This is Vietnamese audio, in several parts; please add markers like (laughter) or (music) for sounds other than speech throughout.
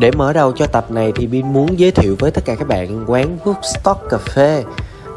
Để mở đầu cho tập này thì Bin muốn giới thiệu với tất cả các bạn quán Woodstock Cà phê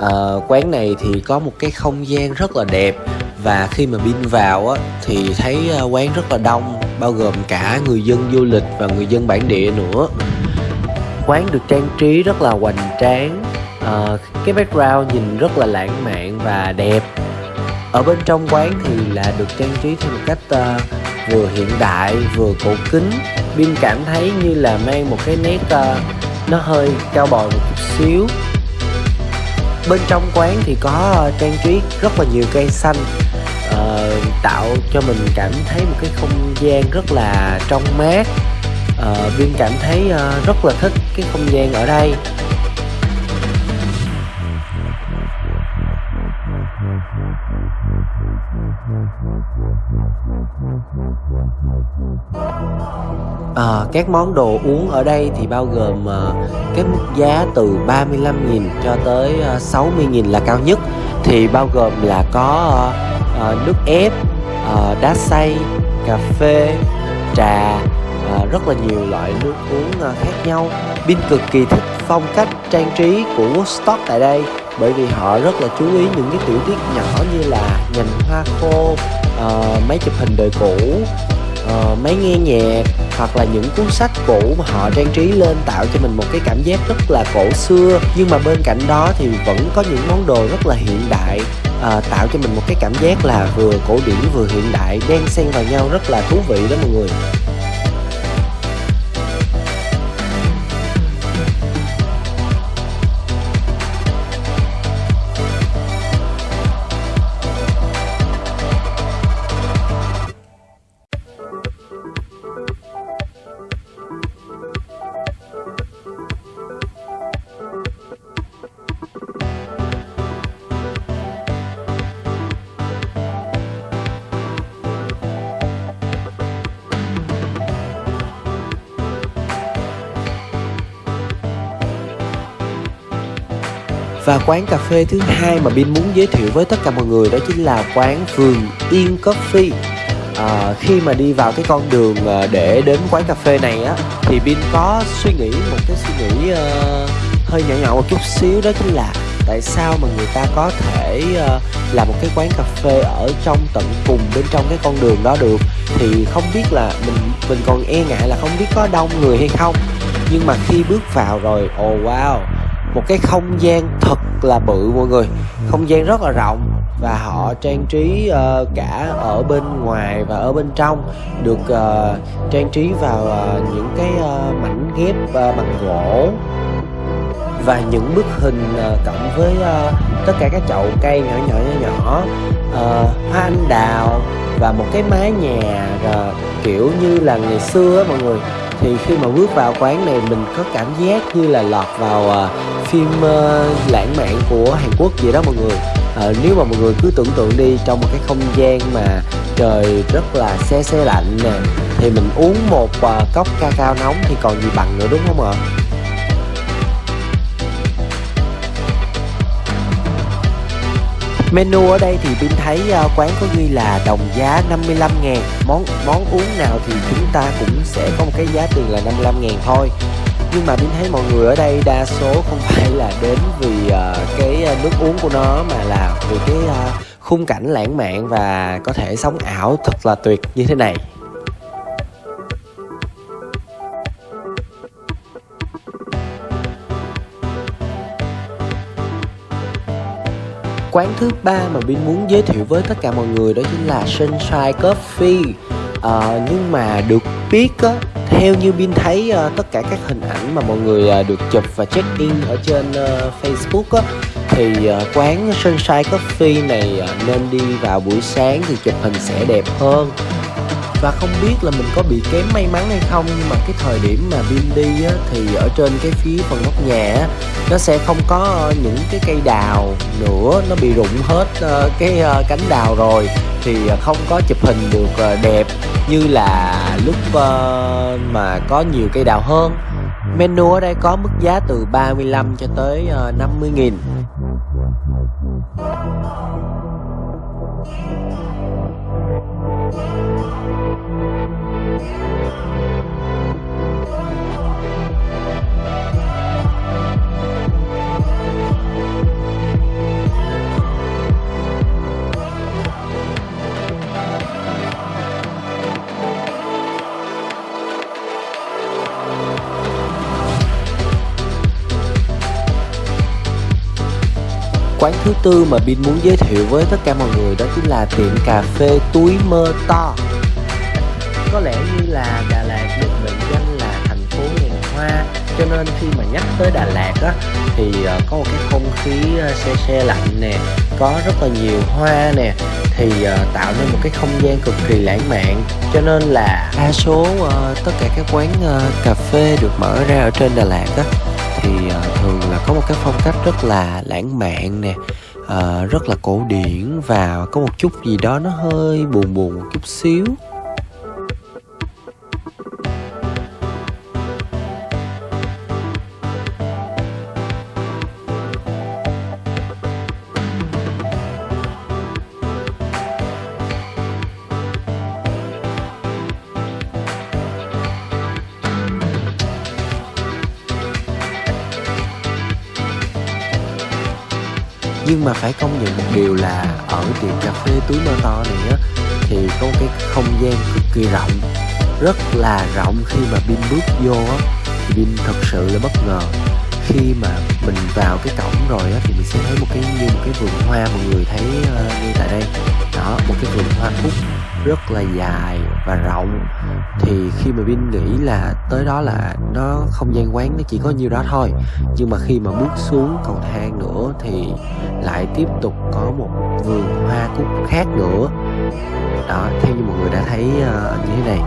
à, Quán này thì có một cái không gian rất là đẹp Và khi mà Bin vào á, thì thấy ờ, quán rất là đông Bao gồm cả người dân du lịch và người dân bản địa nữa. Quán được trang trí rất là hoành tráng à, Cái background nhìn rất là lãng mạn và đẹp. Ở bên trong quán thì là được trang trí theo một cách uh, vừa hiện đại vừa cổ kính. Bin cảm thấy như là mang một cái nét uh, nó hơi cao bồi một chút xíu. Bên trong quán thì có uh, trang trí rất là nhiều cây xanh uh, tạo cho mình cảm thấy một cái không gian rất là trong mát. Uh, Bin cảm thấy uh, rất là thích cái không gian ở đây. À, các món đồ uống ở đây thì bao gồm à, cái mức giá từ 35.000 cho tới ờ, à, 60.000 là cao nhất thì bao gồm là có à, nước ép, à, đá xay, cà phê, trà, à, rất là nhiều loại nước uống à, khác nhau. Bin cực kỳ thích phong cách trang trí của Woodstock tại đây bởi vì họ rất là chú ý những cái tiểu tiết nhỏ như là nhành hoa khô, uh, máy chụp hình đời cũ, uh, máy nghe nhạc hoặc là những cuốn sách cũ mà họ trang trí lên tạo cho mình một cái cảm giác rất là cổ xưa. Nhưng mà bên cạnh đó thì vẫn có những món đồ rất là hiện đại uh, tạo cho mình một cái cảm giác là vừa cổ điển vừa hiện đại đan xen vào nhau rất là thú vị đó mọi người. Và quán cà phê thứ hai mà Bin muốn giới thiệu với tất cả mọi người đó chính là quán Vườn Yên Coffee à, Khi mà đi vào cái con đường à, để đến quán cà phê này á Thì Bin có suy nghĩ một cái suy nghĩ uh, hơi nhỏ nhỏ một chút xíu đó chính là Tại sao mà người ta có thể uh, làm một cái quán cà phê ở trong tận cùng bên trong cái con đường đó được. Thì không biết là mình mình còn e ngại là không biết có đông người hay không. Nhưng mà khi bước vào rồi, oh wow một cái không gian thật là bự mọi người. Không gian rất là rộng và họ trang trí uh, cả ở bên ngoài và ở bên trong. Được uh, trang trí vào uh, những cái uh, mảnh ghép uh, bằng gỗ. Và những bức hình uh, cộng với uh, tất cả các chậu cây nhỏ nhỏ nhỏ nhỏ. Uh, hoa anh đào và một cái mái nhà uh, kiểu như là ngày xưa á mọi người thì khi mà bước vào quán này mình có cảm giác như là lọt vào uh, phim uh, lãng mạn của Hàn Quốc vậy đó mọi người. Uh, nếu mà mọi người cứ tưởng tượng đi trong một cái không gian mà trời rất là xe xe lạnh nè thì mình uống một uh, cốc ca cao nóng thì còn gì bằng nữa đúng không ạ? Menu ở đây thì Bin thấy uh, quán có ghi là đồng giá 55 ngàn. Món món uống nào thì chúng ta cũng sẽ có một cái giá tiền là 55 ngàn thôi. Nhưng mà Bin thấy mọi người ở đây đa số không (laughs) phải là đến vì uh, cái à, nước uống của nó mà là vì cái uh, khung cảnh lãng mạn và có thể sống ảo thật là tuyệt như thế này. Quán thứ ba mà Bin muốn giới thiệu với tất cả mọi người đó chính là Sunshine Coffee. À, Nhưng mà được biết á, theo như Bin thấy uh, tất cả các hình ảnh mà mọi người uh, được chụp và check in ở trên uh, Facebook á, thì uh, quán Sunshine Coffee này uh, nên đi vào buổi sáng thì chụp hình sẽ đẹp hơn và không biết là mình có bị kém may mắn hay không nhưng mà cái thời điểm mà Bin đi á, thì ở trên cái phía phần nóc nhà á, nó sẽ không có ờ, những cái cây đào nữa nó bị rụng hết uh, cái uh, cánh đào rồi. Thì không có chụp hình được uh, đẹp như là lúc uh, mà có nhiều cây đào hơn. Menu ở đây có mức giá từ 35 cho tới uh, 50 nghìn. Quán thứ tư mà Bin muốn giới thiệu với tất cả mọi người đó chính là tiệm cà phê túi mơ to. Có lẽ như là Đà Lạt được mệnh danh là thành phố ngàn hoa, Cho nên khi mà nhắc tới Đà Lạt á, thì ờ, có một cái không khí ờ, xe xe lạnh nè, Có rất là nhiều hoa nè, thì ờ, tạo nên một cái không gian cực kỳ lãng mạn. Cho nên là đa số tất cả các quán cà phê được mở ra ở trên Đà Lạt á thường là có một cái phong cách rất là lãng mạn nè uh, rất là cổ điển và có một chút gì đó nó hơi buồn buồn một chút xíu. Nhưng mà phải công nhận một điều là ở tiệm cà phê túi mơ to này á thì có một cái không gian cực kỳ rộng rất là rộng khi mà pin bước vô á. Thì pin thật sự là bất ngờ. Khi mà mình vào cái cổng rồi á thì mình sẽ thấy một cái như một cái vườn hoa mọi người thấy ờ, uh, như tại đây. Đó một cái vườn hoa cúc rất là dài và rộng. Thì khi mà Vin nghĩ là tới đó là nó không gian quán nó chỉ có nhiêu đó thôi. Nhưng mà khi mà bước xuống cầu thang nữa thì lại tiếp tục có một vườn hoa cúc khác nữa. Đó theo như mọi người đã thấy uh, như thế này.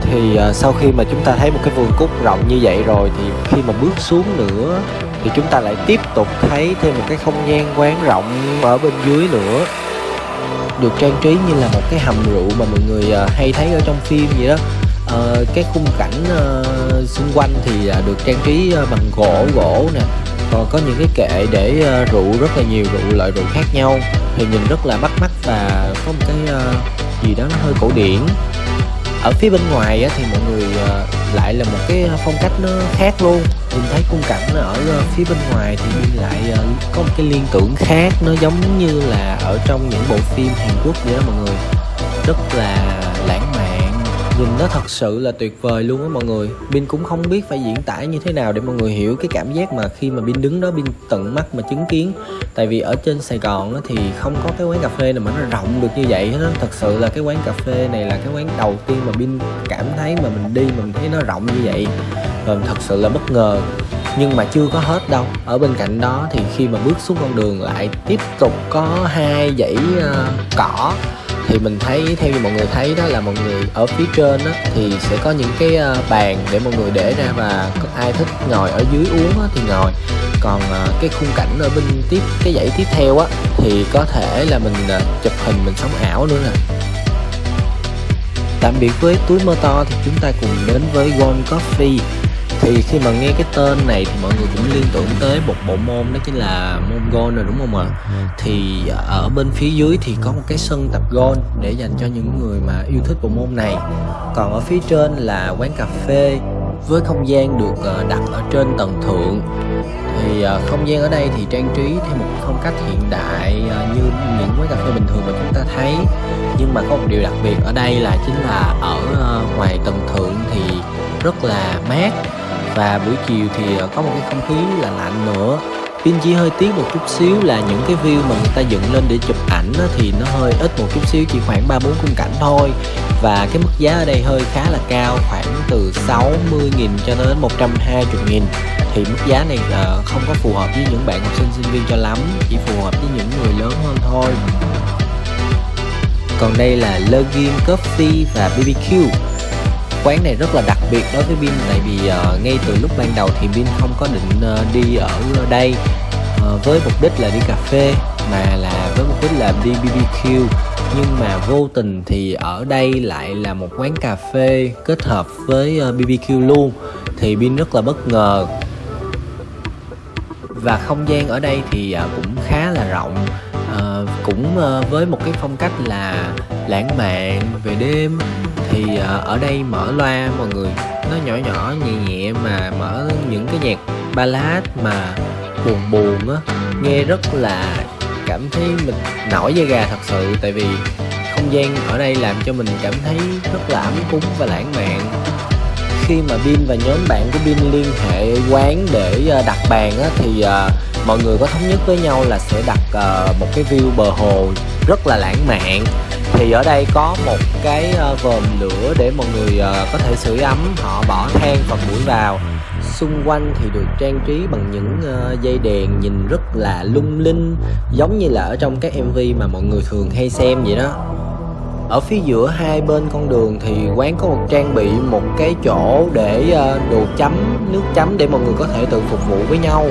Thì uh, sau khi mà chúng ta thấy một cái vườn cúc rộng như vậy rồi thì khi mà bước xuống nữa thì chúng ta lại tiếp tục thấy thêm một cái không gian quán rộng ở bên dưới nữa. Được trang trí như là một cái hầm rượu mà mọi người à, hay thấy ở trong phim vậy đó. À, cái khung cảnh à, xung quanh thì à, được trang trí ờ, bằng gỗ gỗ nè. Còn có những cái kệ để rượu rất là nhiều rượu loại rượu khác nhau. Thì nhìn rất là bắt mắt và có một cái gì đó nó hơi cổ điển ở phía bên ngoài á, thì mọi người ờ, lại là một cái phong cách nó khác luôn. Nhìn thấy khung cảnh ở ờ, phía bên ngoài thì mình lại ờ, có một cái liên tưởng khác. Nó giống như là ở trong những bộ phim Hàn Quốc vậy đó mọi người. Rất là lãng mạn nhìn nó thật sự là tuyệt vời luôn á mọi người. Bin cũng không biết phải diễn tả như thế nào để mọi người hiểu cái cảm giác mà khi mà Bin đứng đó Bin tận mắt mà chứng kiến. Tại vì ở trên Sài Gòn á, thì không có cái quán cà phê nào mà nó rộng được như vậy hết á. Thật sự là cái quán cà phê này là cái quán đầu tiên mà Bin cảm thấy mà mình đi mà mình thấy nó rộng như vậy. Và thật sự là bất ngờ. Nhưng mà chưa có hết đâu. Ở bên cạnh đó thì khi mà bước xuống con đường lại tiếp tục có hai dãy uh, cỏ thì mình thấy, theo như mọi người thấy đó là mọi người ở phía trên đó thì sẽ có những cái à, bàn để mọi người để ra và có ai thích ngồi ở dưới uống thì ngồi. Còn à, cái khung cảnh ở bên tiếp, cái dãy tiếp theo á thì có thể là mình à, chụp hình, mình sống ảo nữa nè. Tạm biệt với túi mơ to thì chúng ta cùng đến với Gold Coffee thì khi mà nghe cái tên này thì mọi người cũng liên tưởng tới một bộ môn đó chính là môn golf rồi đúng không ạ? Thì ở bên phía dưới thì có một cái sân tập golf để dành cho những người mà yêu thích bộ môn này. Còn ở phía trên là quán cà phê với không gian được ờ, đặt ở trên tầng thượng. Thì ờ, không gian ở đây thì trang trí theo một phong cách hiện đại như những quán cà phê bình thường mà chúng ta thấy. Nhưng mà có một điều đặc biệt ở đây là chính là ở ngoài tầng thượng thì rất là mát và buổi chiều thì ờ, có một cái không khí là lạnh nữa. Pin chỉ hơi tiếc một chút xíu là những cái view mà người ta dựng lên để chụp ảnh thì nó hơi ít một chút xíu chỉ khoảng 3 4 khung cảnh thôi. Và cái mức giá ở đây hơi khá là cao khoảng từ 60.000 cho đến 120.000 thì mức giá này uh, không có phù hợp với những bạn học sinh sinh viên cho lắm chỉ phù hợp với những người lớn hơn thôi. Còn đây là Lurgin Coffee và BBQ quán này rất là đặc biệt đối với Bin tại vì uh, ngay từ lúc ban đầu thì Bin không có định uh, đi ở đây uh, với mục đích là đi cà phê mà là với mục đích là đi BBQ nhưng mà vô tình thì ở đây lại là một quán cà phê kết hợp với uh, BBQ luôn thì Bin rất là bất ngờ. Và không gian ở đây thì uh, cũng khá là rộng uh, cũng uh, với một cái phong cách là lãng mạn về đêm thì ờ, ở đây mở loa mọi người. Nó nhỏ nhỏ nhẹ nhẹ mà mở những cái nhạc ballad mà buồn buồn á. Nghe rất là cảm thấy mình nổi da gà thật sự. Tại vì không gian ở đây làm cho mình cảm thấy rất là ấm cúng và lãng mạn. Khi mà Bin và nhóm bạn của Bin liên hệ quán để ờ, đặt bàn á, thì uh, mọi người có thống nhất với nhau là sẽ đặt uh, một cái view bờ hồ rất là lãng mạn thì ở đây có một cái ờ, vòm lửa để mọi người ờ, có thể sưởi ấm. Họ bỏ than phần mũi vào. Xung quanh thì được trang trí bằng những ờ, dây đèn nhìn rất là lung linh, giống như là ở trong các mv mà mọi người thường hay xem vậy đó. Ở phía giữa hai bên con đường thì quán có một trang bị, một cái chỗ để đồ chấm, nước chấm để mọi người có thể tự phục vụ với nhau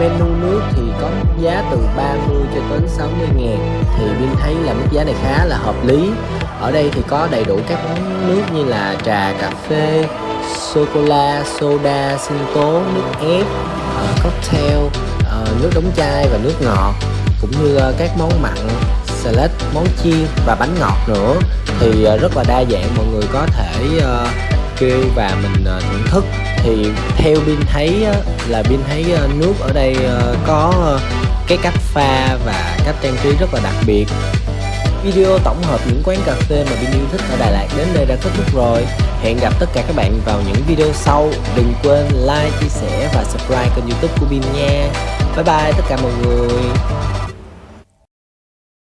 menu nước thì có giá từ 30 cho đến 60 ngàn. Thì Vin thấy là mức giá này khá là hợp lý. Ở đây thì có đầy đủ các món nước như là trà cà phê sô cô la soda sinh tố nước ép uh, cocktail uh, nước đóng chai và nước ngọt cũng như uh, các món mặn salad món chiên và bánh ngọt nữa. Thì uh, rất là đa dạng mọi người có thể uh, kêu và mình uh, thưởng thức. Thì theo Bin thấy là Bin thấy ờ, nước ở đây ờ, có cái cách pha và cách trang trí rất là đặc biệt. Video tổng hợp những quán cà phê mà Bin yêu thích ở Đà Lạt đến đây đã kết thúc rồi. Hẹn gặp tất cả các bạn vào những video sau. Đừng quên like, chia sẻ và subscribe kênh youtube của Bin nha. Bye bye tất cả mọi người.